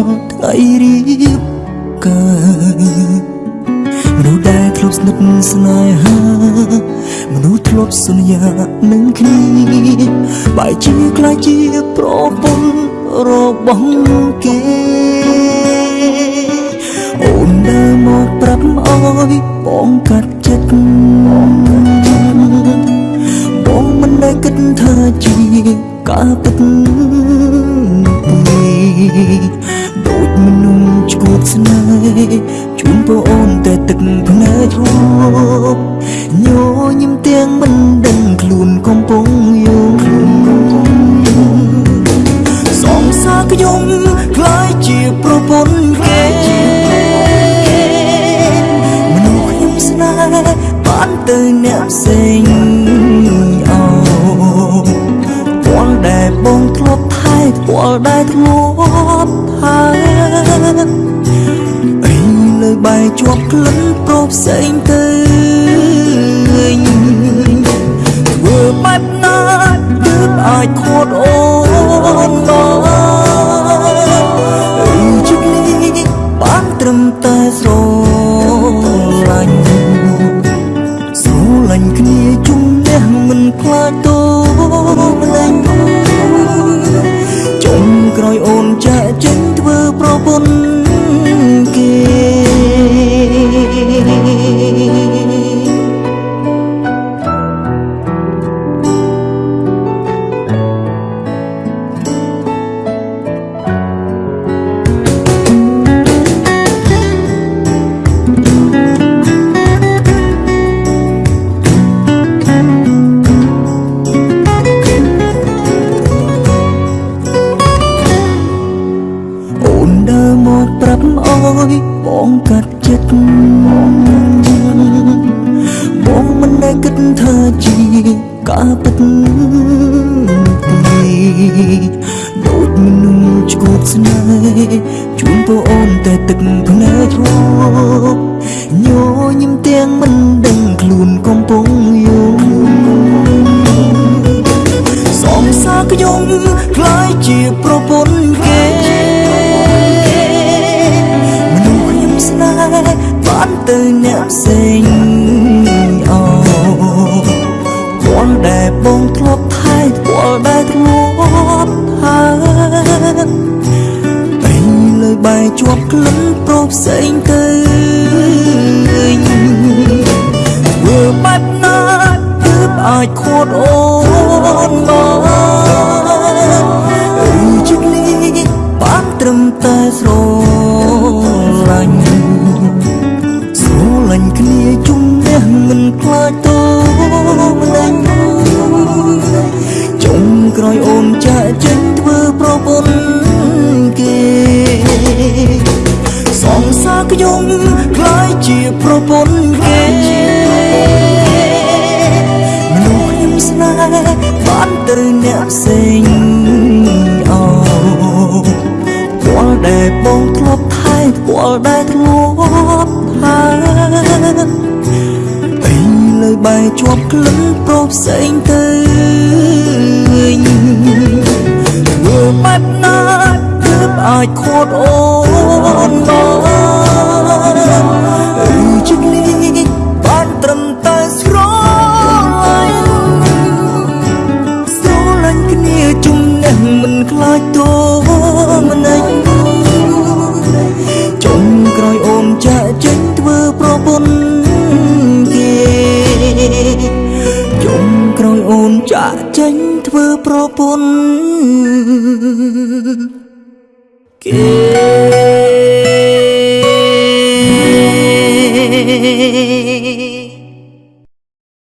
ថាសងសារដល់ថ្ងៃរៀបការមនុស្សដែលធ្លាប់ស្និទ្ធស្នេហាមនុស្សធ្លាប់សន្យានឹងគ្នាបែរជាខ្លាចជាប្រពន្ធរបស់គេអូនដើរមកប្រាប់អើយបងកាត់ចិត្តបងមិនដែលគិតថាជាការពិតទេ ដូចមនុស្សឈួតស្នេហ៍ជូនបងអូនតែទឹកភ្នែករួបញញឹមទាំងមិនដឹងខ្លួនកំពុងយងសងសារខ្ញុំខ្លាយជាប្រពន្ធគេមនុស្សខ្ញុំស្នេហ៍បានទៅអ្នកផ្សេងអោពណ៌ដែលបងធ្លាប់ថែពណ៌ដែលធ្លាប់ផើ អីលើបែកជាប់ក្លិនប្រផ្សេងទៅធ្វើបែបណាទើបអាចខួតអូនមកអីជិតនេះបានត្រឹមតែស្រឡាញ់ ដូចមនុស្សឈួតស្នេហ៍ជូនបងអូនតែទឹកភ្នែករួបញញឹមទាំងមិនដឹងខ្លួនកំពុងយងសងសារខ្ញុំខ្លាយជាប្រពន្ធគេមនុស្សខ្ញុំស្នេហ៍បានទៅអ្នកផ្សេងអោពណ៌ដែលបងធ្លាប់ថែពណ៌ដែលធ្លាប់ហើ អីលើបែកជាប់ក្លិនប្រផ្សេងទៅធ្វើបែបណាទើបអាចខួតអូនមកអីជិតនេះបានត្រឹមតែស្រ សារខ្ញុំខ្លាយជាប្រពន្ធគេមនុស្សខ្ញុំស្នេហ៍បានទៅអ្នកផ្សេងអោពណ៌ដែលបងធ្លាប់ថែពណ៌ដែលធ្លាប់ហើអីលើបែកជាប់ក្លិនប្រផ្សេងទៅធ្វើបែបណាទើបអាចខួតអូនមកអីជិតនេះបានត្រឹមតែស្រឡាញ់ស្រឡាញ់គ្នាជុំនេះមិនខ្លាចតូម្នេញចុង ចាក់ចេញធ្វើប្រពន្ធគេ